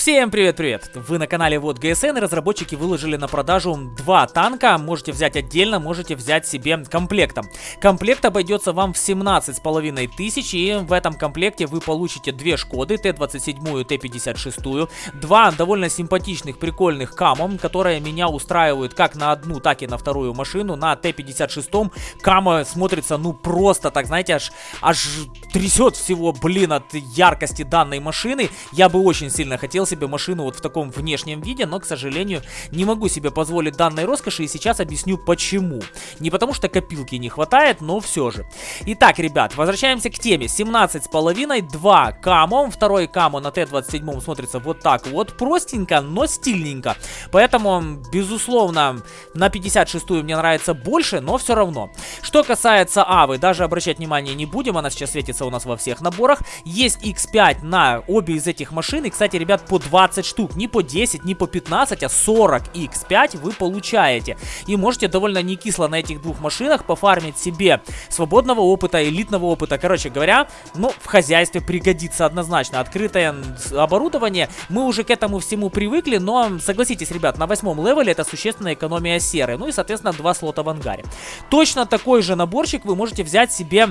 Всем привет-привет! Вы на канале Вот ГСН и разработчики выложили на продажу два танка. Можете взять отдельно, можете взять себе комплектом. Комплект обойдется вам в 17 с половиной тысяч и в этом комплекте вы получите две Шкоды, Т-27 и Т-56. Два довольно симпатичных, прикольных Камо, которые меня устраивают как на одну, так и на вторую машину. На Т-56 Камо смотрится ну просто так, знаете, аж, аж трясет всего, блин, от яркости данной машины. Я бы очень сильно хотел себе машину вот в таком внешнем виде, но, к сожалению, не могу себе позволить данной роскоши, и сейчас объясню почему. Не потому что копилки не хватает, но все же. Итак, ребят, возвращаемся к теме. 17,5, 2 камо, второй камо на Т-27 смотрится вот так вот, простенько, но стильненько. Поэтому, безусловно, на 56-ю мне нравится больше, но все равно. Что касается Авы, даже обращать внимание не будем, она сейчас светится у нас во всех наборах. Есть X5 на обе из этих машин, и, кстати, ребят, по 20 штук. Не по 10, не по 15, а 40 X5 вы получаете. И можете довольно не кисло на этих двух машинах пофармить себе свободного опыта, элитного опыта. Короче говоря, ну, в хозяйстве пригодится однозначно. Открытое оборудование, мы уже к этому всему привыкли, но согласитесь, ребят, на восьмом левеле это существенная экономия серы. Ну и, соответственно, два слота в ангаре. Точно такой же наборчик вы можете взять себе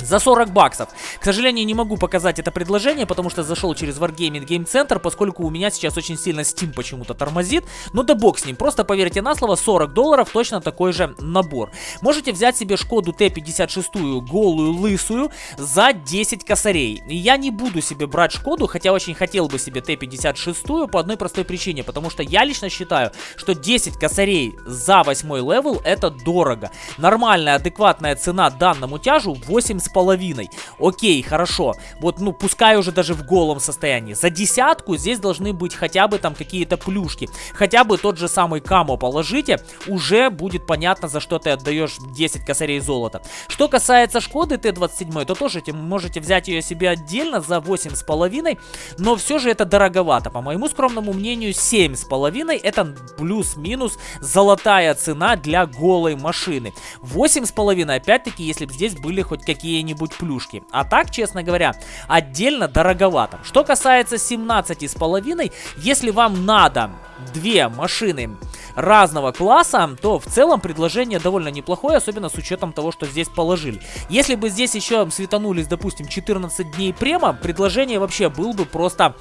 за 40 баксов. К сожалению, не могу показать это предложение, потому что зашел через Wargaming Game Center, поскольку у меня сейчас очень сильно Steam почему-то тормозит. Но да бог с ним, просто поверьте на слово, 40 долларов точно такой же набор. Можете взять себе Шкоду Т-56 голую, лысую за 10 косарей. Я не буду себе брать Шкоду, хотя очень хотел бы себе Т-56 по одной простой причине, потому что я лично считаю, что 10 косарей за 8 level это дорого. Нормальная, адекватная цена данному тяжу 8 с половиной. Окей, хорошо. Вот, ну, пускай уже даже в голом состоянии. За десятку здесь должны быть хотя бы там какие-то плюшки. Хотя бы тот же самый камо положите, уже будет понятно, за что ты отдаешь 10 косарей золота. Что касается Шкоды Т-27, то тоже можете взять ее себе отдельно за 8,5, но все же это дороговато. По моему скромному мнению, 7,5 это плюс-минус золотая цена для голой машины. 8,5, опять-таки, если бы здесь были хоть какие какие-нибудь плюшки. А так, честно говоря, отдельно дороговато. Что касается 17,5, если вам надо две машины разного класса, то в целом предложение довольно неплохое, особенно с учетом того, что здесь положили. Если бы здесь еще светанулись, допустим, 14 дней према, предложение вообще был бы просто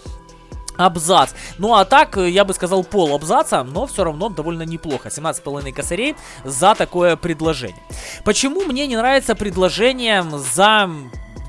абзац. Ну а так, э, я бы сказал пол абзаца, но все равно довольно неплохо. 17,5 косарей за такое предложение. Почему мне не нравится предложение за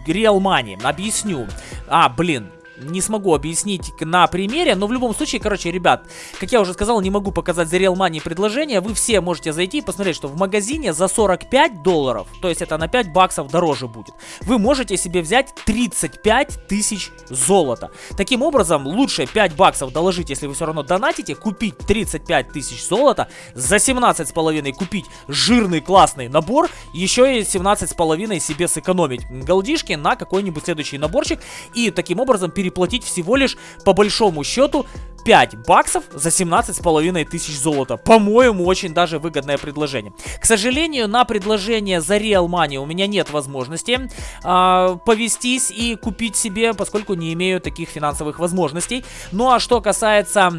Real Money? Объясню. А, блин, не смогу объяснить на примере, но в любом случае, короче, ребят, как я уже сказал, не могу показать за Real Money предложение, вы все можете зайти и посмотреть, что в магазине за 45 долларов, то есть это на 5 баксов дороже будет, вы можете себе взять 35 тысяч золота. Таким образом, лучше 5 баксов доложить, если вы все равно донатите, купить 35 тысяч золота, за 17,5 купить жирный классный набор, еще и 17,5 себе сэкономить голдишки на какой-нибудь следующий наборчик и таким образом перейти переплатить всего лишь по большому счету 5 баксов за 17 с половиной тысяч золота. По-моему, очень даже выгодное предложение. К сожалению, на предложение за Real Money у меня нет возможности э, повестись и купить себе, поскольку не имею таких финансовых возможностей. Ну а что касается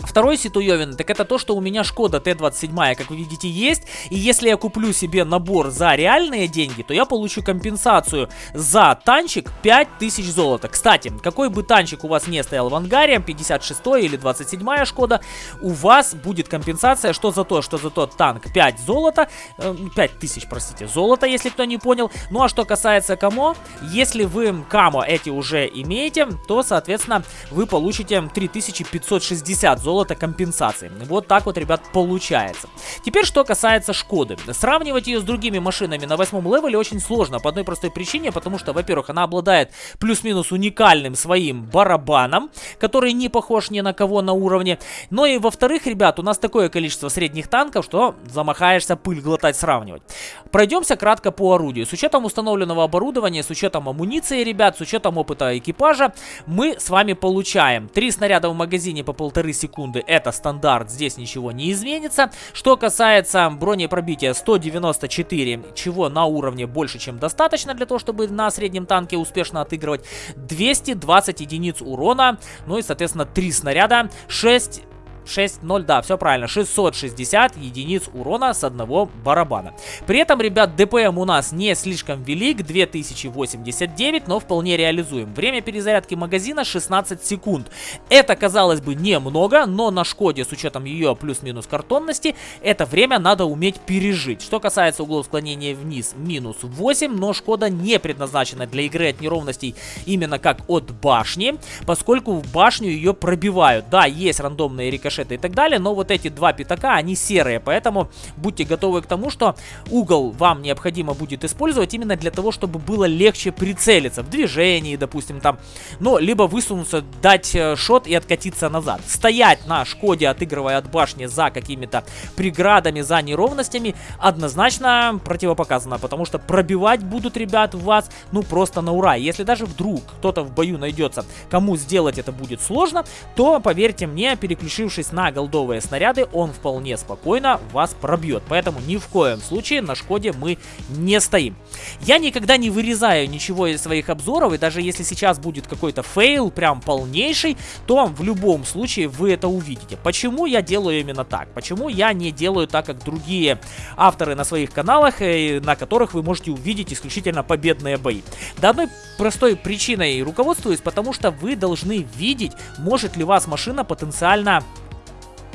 Второй ситуевин, так это то, что у меня Шкода Т-27, как вы видите, есть. И если я куплю себе набор за реальные деньги, то я получу компенсацию за танчик 5000 золота. Кстати, какой бы танчик у вас не стоял в ангаре, 56 или 27 Шкода, у вас будет компенсация, что за то, что за тот танк 5 золота, э, 5000, простите, золота, если кто не понял. Ну а что касается Камо, если вы Камо эти уже имеете, то, соответственно, вы получите 3560 золота компенсации. Вот так вот, ребят, получается. Теперь, что касается Шкоды. Сравнивать ее с другими машинами на восьмом левеле очень сложно, по одной простой причине, потому что, во-первых, она обладает плюс-минус уникальным своим барабаном, который не похож ни на кого на уровне. Но и, во-вторых, ребят, у нас такое количество средних танков, что замахаешься пыль глотать сравнивать. Пройдемся кратко по орудию. С учетом установленного оборудования, с учетом амуниции, ребят, с учетом опыта экипажа, мы с вами получаем 3 снаряда в магазине по полторы секунды секунды это стандарт, здесь ничего не изменится. Что касается бронепробития 194, чего на уровне больше, чем достаточно для того, чтобы на среднем танке успешно отыгрывать. 220 единиц урона, ну и, соответственно, 3 снаряда, 6 6-0, да, все правильно, 660 единиц урона с одного барабана. При этом, ребят, ДПМ у нас не слишком велик, 2089, но вполне реализуем. Время перезарядки магазина 16 секунд. Это, казалось бы, немного, но на Шкоде, с учетом ее плюс-минус картонности, это время надо уметь пережить. Что касается углов склонения вниз, минус 8, но Шкода не предназначена для игры от неровностей именно как от башни, поскольку в башню ее пробивают. Да, есть рандомные рикошеты, рикошеты и так далее. Но вот эти два пятака, они серые, поэтому будьте готовы к тому, что угол вам необходимо будет использовать именно для того, чтобы было легче прицелиться в движении, допустим, там. Ну, либо высунуться, дать э, шот и откатиться назад. Стоять на Шкоде, отыгрывая от башни за какими-то преградами, за неровностями, однозначно противопоказано, потому что пробивать будут ребят вас, ну, просто на ура. Если даже вдруг кто-то в бою найдется, кому сделать это будет сложно, то, поверьте мне, переключившись Наткнувшись на голдовые снаряды, он вполне спокойно вас пробьет. Поэтому ни в коем случае на Шкоде мы не стоим. Я никогда не вырезаю ничего из своих обзоров, и даже если сейчас будет какой-то fail, прям полнейший, то в любом случае вы это увидите. Почему я делаю именно так? Почему я не делаю так, как другие авторы на своих каналах, э, на которых вы можете увидеть исключительно победные бои? Да одной простой причиной руководствуюсь, потому что вы должны видеть, может ли вас машина потенциально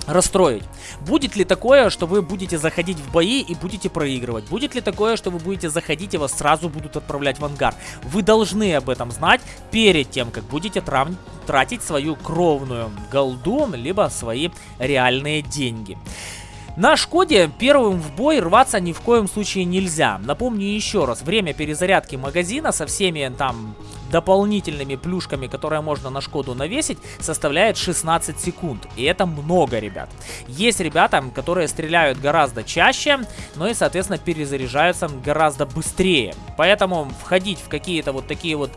расстроить. Будет ли такое, что вы будете заходить в бои и будете проигрывать? Будет ли такое, что вы будете заходить и вас сразу будут отправлять в ангар? Вы должны об этом знать перед тем, как будете тратить свою кровную голду, либо свои реальные деньги. На Шкоде первым в бой рваться ни в коем случае нельзя. Напомню еще раз, время перезарядки магазина со всеми там дополнительными плюшками, которые можно на Шкоду навесить, составляет 16 секунд. И это много, ребят. Есть ребята, которые стреляют гораздо чаще, но и, соответственно, перезаряжаются гораздо быстрее. Поэтому входить в какие-то вот такие вот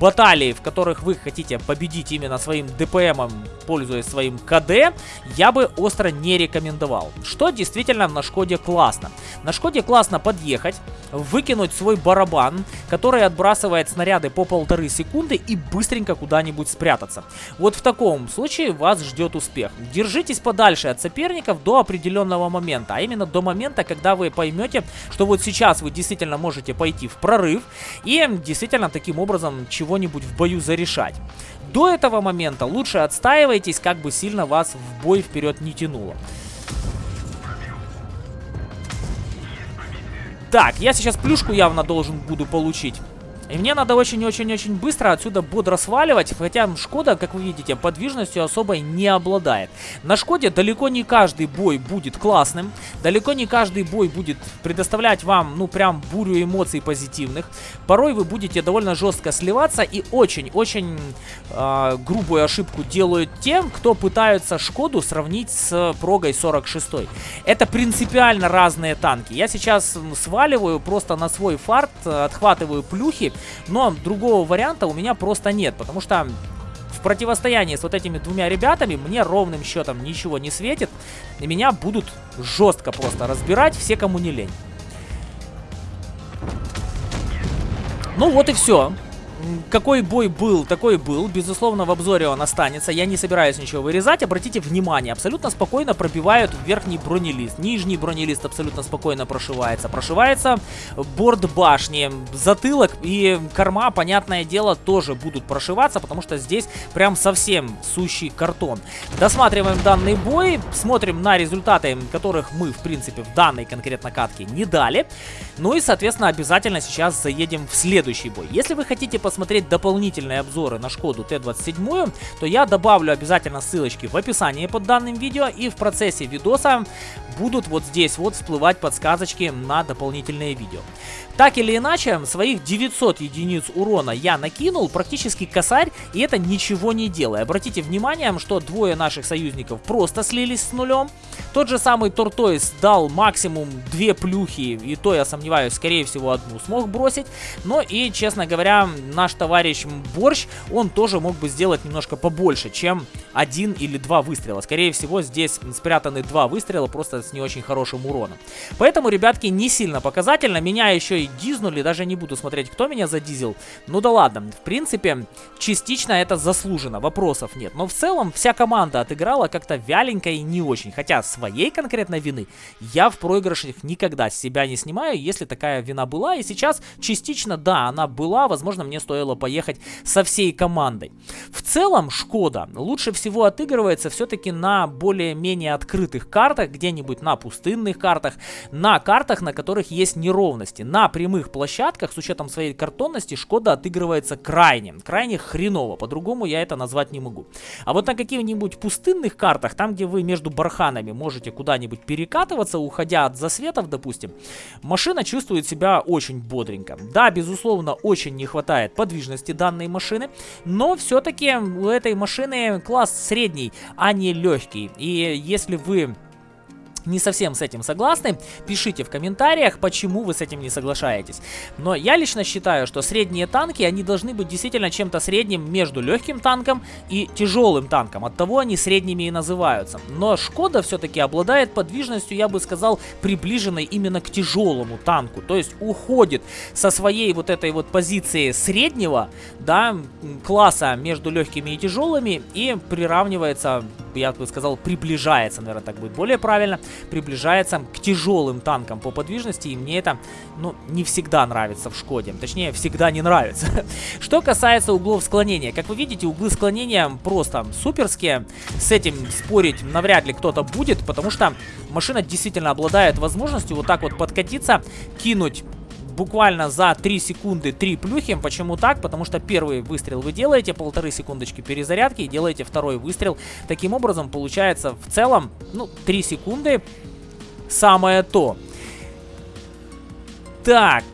баталии, в которых вы хотите победить именно своим ДПМом, пользуясь своим КД, я бы остро не рекомендовал. Что действительно на Шкоде классно. На Шкоде классно подъехать, выкинуть свой барабан, который отбрасывает снаряды по полтора полторы секунды и быстренько куда-нибудь спрятаться. Вот в таком случае вас ждет успех. Держитесь подальше от соперников до определенного момента, а именно до момента, когда вы поймете, что вот сейчас вы действительно можете пойти в прорыв и действительно таким образом чего-нибудь в бою зарешать. До этого момента лучше отстаивайтесь, как бы сильно вас в бой вперед не тянуло. Так, я сейчас плюшку явно должен буду получить. И мне надо очень-очень-очень быстро отсюда бодро сваливать, хотя Шкода, как вы видите, подвижностью особой не обладает. На Шкоде далеко не каждый бой будет классным, далеко не каждый бой будет предоставлять вам, ну, прям бурю эмоций позитивных. Порой вы будете довольно жестко сливаться и очень-очень э, грубую ошибку делают тем, кто пытаются Шкоду сравнить с Прогой 46. Это принципиально разные танки. Я сейчас сваливаю просто на свой фарт, отхватываю плюхи, но другого варианта у меня просто нет, потому что в противостоянии с вот этими двумя ребятами мне ровным счетом ничего не светит. И меня будут жестко просто разбирать все, кому не лень. Ну вот и все какой бой был, такой был. Безусловно, в обзоре он останется. Я не собираюсь ничего вырезать. Обратите внимание, абсолютно спокойно пробивают верхний бронелист. Нижний бронелист абсолютно спокойно прошивается. Прошивается борт башни. Затылок и корма, понятное дело, тоже будут прошиваться, потому что здесь прям совсем сущий картон. Досматриваем данный бой, смотрим на результаты, которых мы, в принципе, в данной конкретно катке не дали. Ну и, соответственно, обязательно сейчас заедем в следующий бой. Если вы хотите посмотреть дополнительные обзоры на Шкоду Т-27, то я добавлю обязательно ссылочки в описании под данным видео и в процессе видоса будут вот здесь вот всплывать подсказочки на дополнительные видео. Так или иначе, своих 900 единиц урона я накинул, практически косарь, и это ничего не делая. Обратите внимание, что двое наших союзников просто слились с нулем. Тот же самый Тортойс дал максимум две плюхи, и то я сомневаюсь, скорее всего одну смог бросить. Но и, честно говоря, наш товарищ Борщ, он тоже мог бы сделать немножко побольше, чем один или два выстрела. Скорее всего, здесь спрятаны два выстрела, просто с не очень хорошим уроном. Поэтому, ребятки, не сильно показательно. Меня еще и дизнули, даже не буду смотреть, кто меня задизил. Ну да ладно, в принципе, частично это заслужено, вопросов нет. Но в целом вся команда отыграла как-то вяленько и не очень. Хотя своей конкретной вины я в проигрышах никогда с себя не снимаю, если такая вина была. И сейчас частично, да, она была, возможно, мне стоило поехать со всей командой. В целом, Шкода лучше всего отыгрывается все-таки на более-менее открытых картах, где-нибудь на пустынных картах, на картах, на которых есть неровности. На прямых площадках, с учетом своей картонности, Шкода отыгрывается крайне, крайне хреново. По-другому я это назвать не могу. А вот на каких-нибудь пустынных картах, там, где вы между барханами можете куда-нибудь перекатываться, уходя от засветов, допустим, машина чувствует себя очень бодренько. Да, безусловно, очень не хватает подвижности данной машины, но все-таки у этой машины класс средний, а не легкий. И если вы не совсем с этим согласны, пишите в комментариях, почему вы с этим не соглашаетесь. Но я лично считаю, что средние танки, они должны быть действительно чем-то средним между легким танком и тяжелым танком. Оттого они средними и называются. Но Шкода все-таки обладает подвижностью, я бы сказал, приближенной именно к тяжелому танку. То есть уходит со своей вот этой вот позиции среднего, да, класса между легкими и тяжелыми и приравнивается, я бы сказал, приближается, наверное, так будет более правильно, приближается к тяжелым танкам по подвижности, и мне это, ну, не всегда нравится в Шкоде. Точнее, всегда не нравится. Что касается углов склонения. Как вы видите, углы склонения просто суперские. С этим спорить навряд ли кто-то будет, потому что машина действительно обладает возможностью вот так вот подкатиться, кинуть буквально за 3 секунды 3 плюхи. Почему так? Потому что первый выстрел вы делаете, полторы секундочки перезарядки и делаете второй выстрел. Таким образом, получается в целом, ну, 3 секунды самое то. Так,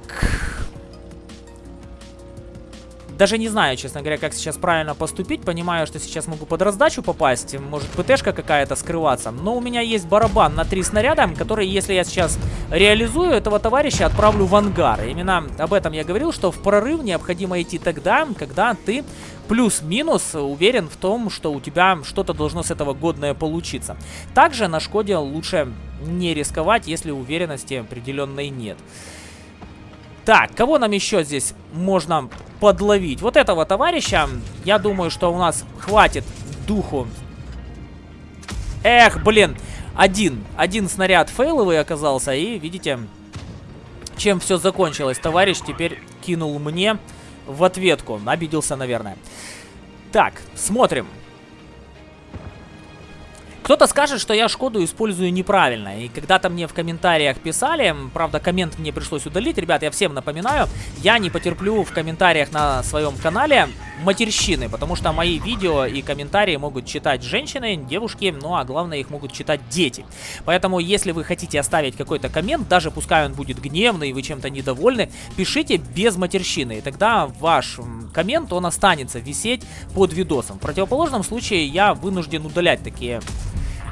даже не знаю, честно говоря, как сейчас правильно поступить. Понимаю, что сейчас могу под раздачу попасть. Может ПТшка какая-то скрываться. Но у меня есть барабан на три снаряда, который, если я сейчас реализую, этого товарища отправлю в ангар. Именно об этом я говорил, что в прорыв необходимо идти тогда, когда ты плюс-минус уверен в том, что у тебя что-то должно с этого годное получиться. Также на Шкоде лучше не рисковать, если уверенности определенной нет. Так, кого нам еще здесь можно подловить? Вот этого товарища, я думаю, что у нас хватит духу. Эх, блин, один, один снаряд фейловый оказался, и видите, чем все закончилось. Товарищ теперь кинул мне в ответку, обиделся, наверное. Так, смотрим. Кто-то скажет, что я Шкоду использую неправильно. И когда-то мне в комментариях писали, правда, коммент мне пришлось удалить. Ребят, я всем напоминаю, я не потерплю в комментариях на своем канале матерщины, потому что мои видео и комментарии могут читать женщины, девушки, ну а главное их могут читать дети. Поэтому, если вы хотите оставить какой-то коммент, даже пускай он будет гневный вы чем-то недовольны, пишите без матерщины, и тогда ваш коммент, он останется висеть под видосом. В противоположном случае я вынужден удалять такие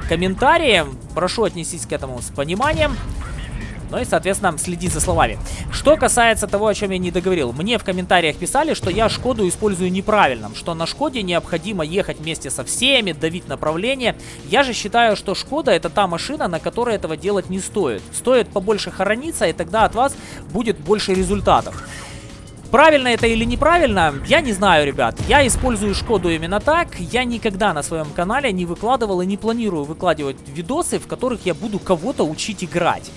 комментарии. Прошу отнестись к этому с пониманием. Ну и, соответственно, следи за словами. Что касается того, о чем я не договорил. Мне в комментариях писали, что я Шкоду использую неправильно. Что на Шкоде необходимо ехать вместе со всеми, давить направление. Я же считаю, что Шкода это та машина, на которой этого делать не стоит. Стоит побольше хорониться, и тогда от вас будет больше результатов. Правильно это или неправильно, я не знаю, ребят. Я использую Шкоду именно так. Я никогда на своем канале не выкладывал и не планирую выкладывать видосы, в которых я буду кого-то учить играть.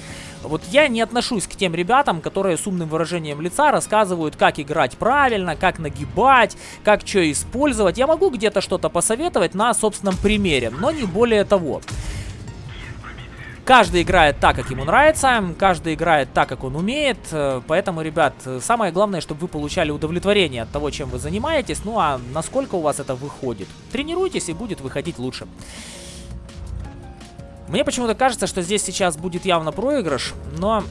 Вот я не отношусь к тем ребятам, которые с умным выражением лица рассказывают, как играть правильно, как нагибать, как что использовать. Я могу где-то что-то посоветовать на собственном примере, но не более того. Каждый играет так, как ему нравится, каждый играет так, как он умеет, поэтому, ребят, самое главное, чтобы вы получали удовлетворение от того, чем вы занимаетесь, ну а насколько у вас это выходит. Тренируйтесь и будет выходить лучше. Мне почему-то кажется, что здесь сейчас будет явно проигрыш, но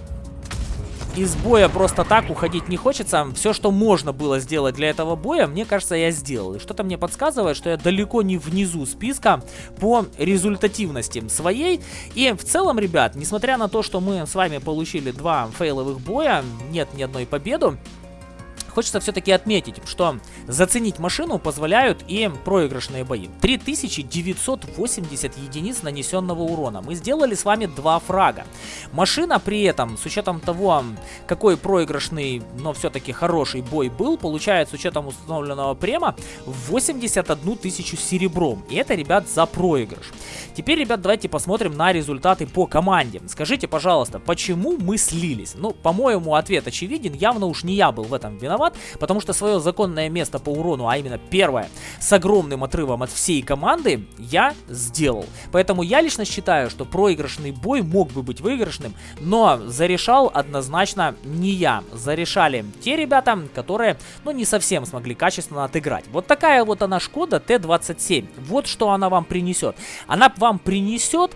из боя просто так уходить не хочется. Все, что можно было сделать для этого боя, мне кажется, я сделал. И что-то мне подсказывает, что я далеко не внизу списка по результативности своей. И в целом, ребят, несмотря на то, что мы с вами получили два фейловых боя, нет ни одной победы, хочется все-таки отметить, что заценить машину позволяют и проигрышные бои. 3980 единиц нанесенного урона. Мы сделали с вами два фрага. Машина при этом, с учетом того, какой проигрышный, но все-таки хороший бой был, получает с учетом установленного према 81 тысячу серебром. И это, ребят, за проигрыш. Теперь, ребят, давайте посмотрим на результаты по команде. Скажите, пожалуйста, почему мы слились? Ну, по-моему, ответ очевиден. Явно уж не я был в этом виноват, потому что свое законное место по урону, а именно первое, с огромным отрывом от всей команды, я сделал. Поэтому я лично считаю, что проигрышный бой мог бы быть выигрышным, но зарешал однозначно не я. Зарешали те ребята, которые, ну, не совсем смогли качественно отыграть. Вот такая вот она Шкода Т-27. Вот что она вам принесет. Она вам принесет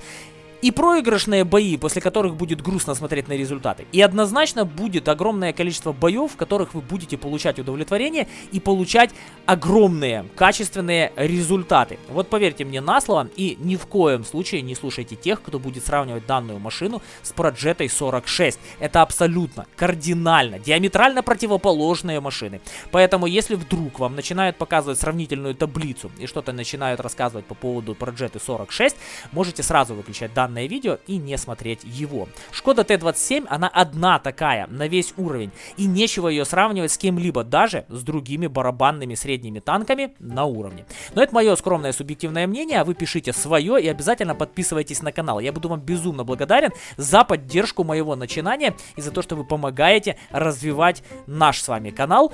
и проигрышные бои, после которых будет грустно смотреть на результаты. И однозначно будет огромное количество боев, в которых вы будете получать удовлетворение и получать огромные качественные результаты. Вот поверьте мне на слово и ни в коем случае не слушайте тех, кто будет сравнивать данную машину с Projetto 46. Это абсолютно, кардинально, диаметрально противоположные машины. Поэтому если вдруг вам начинают показывать сравнительную таблицу и что-то начинают рассказывать по поводу Projetto 46, можете сразу выключать данную данное видео и не смотреть его. Шкода Т-27, она одна такая на весь уровень. И нечего ее сравнивать с кем-либо, даже с другими барабанными средними танками на уровне. Но это мое скромное субъективное мнение, а вы пишите свое и обязательно подписывайтесь на канал. Я буду вам безумно благодарен за поддержку моего начинания и за то, что вы помогаете развивать наш с вами канал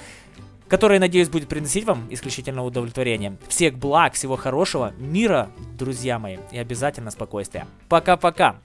который, надеюсь, будет приносить вам исключительно удовлетворение. Всех благ, всего хорошего, мира, друзья мои, и обязательно спокойствия. Пока-пока!